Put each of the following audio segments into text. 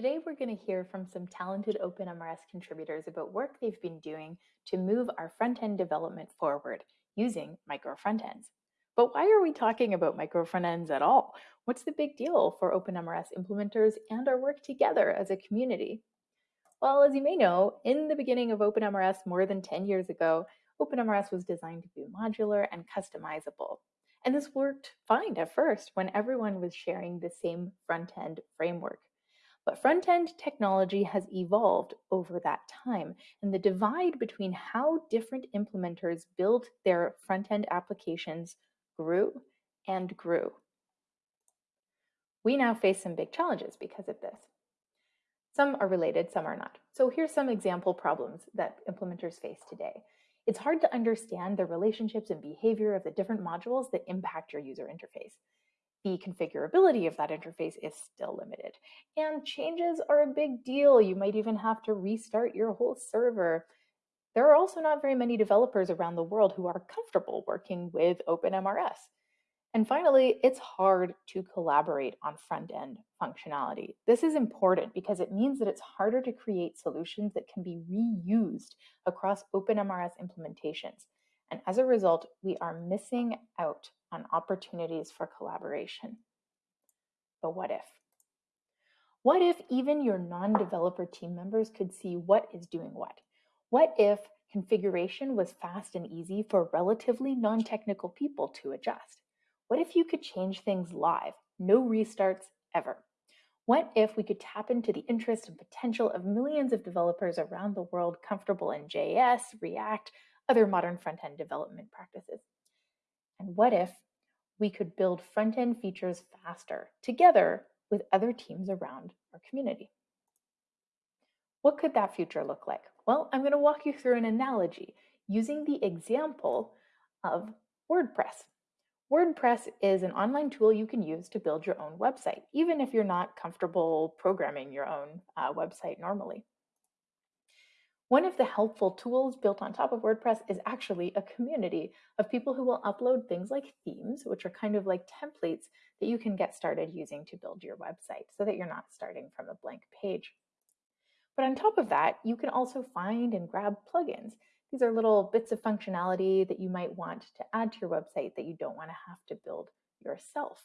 Today we're going to hear from some talented OpenMRS contributors about work they've been doing to move our front-end development forward using micro front-ends. But why are we talking about micro front-ends at all? What's the big deal for OpenMRS implementers and our work together as a community? Well, as you may know, in the beginning of OpenMRS more than 10 years ago, OpenMRS was designed to be modular and customizable. And this worked fine at first when everyone was sharing the same front-end framework. But front end technology has evolved over that time, and the divide between how different implementers built their front end applications grew and grew. We now face some big challenges because of this. Some are related, some are not. So here's some example problems that implementers face today. It's hard to understand the relationships and behavior of the different modules that impact your user interface the configurability of that interface is still limited. And changes are a big deal. You might even have to restart your whole server. There are also not very many developers around the world who are comfortable working with OpenMRS. And finally, it's hard to collaborate on front-end functionality. This is important because it means that it's harder to create solutions that can be reused across OpenMRS implementations. And as a result, we are missing out on opportunities for collaboration. But what if? What if even your non-developer team members could see what is doing what? What if configuration was fast and easy for relatively non-technical people to adjust? What if you could change things live, no restarts ever? What if we could tap into the interest and potential of millions of developers around the world comfortable in JS, React, other modern front-end development practices? And what if we could build front-end features faster together with other teams around our community? What could that future look like? Well, I'm going to walk you through an analogy using the example of WordPress. WordPress is an online tool you can use to build your own website, even if you're not comfortable programming your own uh, website normally. One of the helpful tools built on top of WordPress is actually a community of people who will upload things like themes, which are kind of like templates that you can get started using to build your website so that you're not starting from a blank page. But on top of that, you can also find and grab plugins. These are little bits of functionality that you might want to add to your website that you don't want to have to build yourself.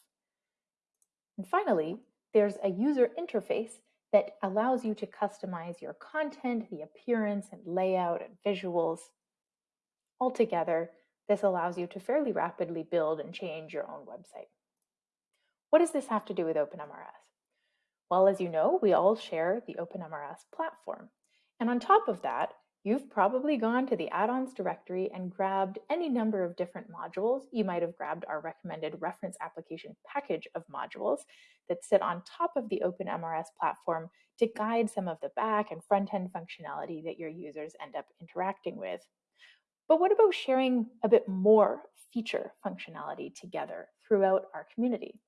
And finally, there's a user interface that allows you to customize your content, the appearance and layout and visuals. Altogether, this allows you to fairly rapidly build and change your own website. What does this have to do with OpenMRS? Well, as you know, we all share the OpenMRS platform. And on top of that, You've probably gone to the add-ons directory and grabbed any number of different modules. You might have grabbed our recommended reference application package of modules that sit on top of the OpenMRS platform to guide some of the back and front-end functionality that your users end up interacting with. But what about sharing a bit more feature functionality together throughout our community?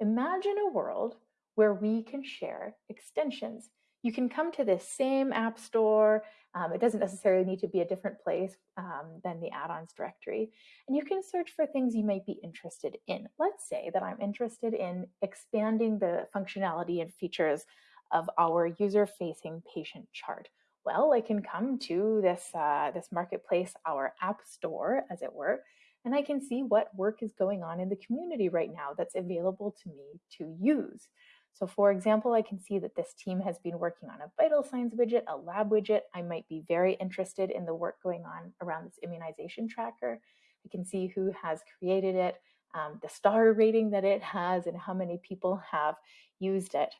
Imagine a world where we can share extensions you can come to this same app store. Um, it doesn't necessarily need to be a different place um, than the add-ons directory. And you can search for things you might be interested in. Let's say that I'm interested in expanding the functionality and features of our user-facing patient chart. Well, I can come to this, uh, this marketplace, our app store, as it were, and I can see what work is going on in the community right now that's available to me to use. So for example, I can see that this team has been working on a vital signs widget, a lab widget. I might be very interested in the work going on around this immunization tracker. I can see who has created it, um, the star rating that it has, and how many people have used it,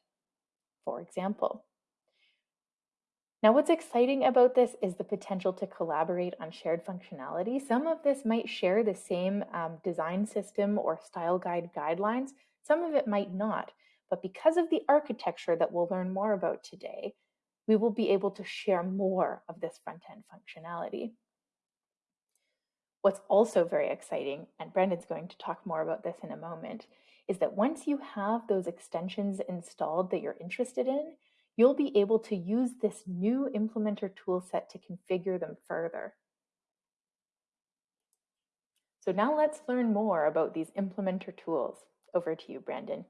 for example. Now, what's exciting about this is the potential to collaborate on shared functionality. Some of this might share the same um, design system or style guide guidelines. Some of it might not. But because of the architecture that we'll learn more about today, we will be able to share more of this front-end functionality. What's also very exciting, and Brandon's going to talk more about this in a moment, is that once you have those extensions installed that you're interested in, you'll be able to use this new implementer toolset to configure them further. So now let's learn more about these implementer tools. Over to you, Brandon.